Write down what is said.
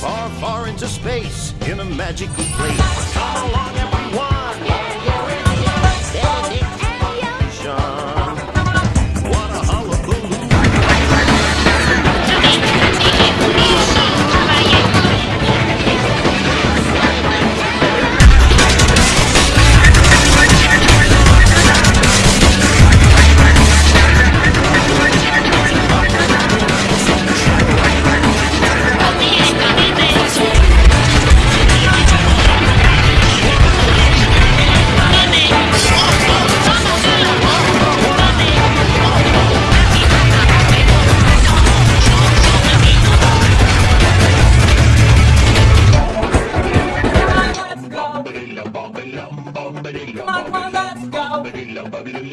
Far, far into space in a magical place. Come on, come on, let's go.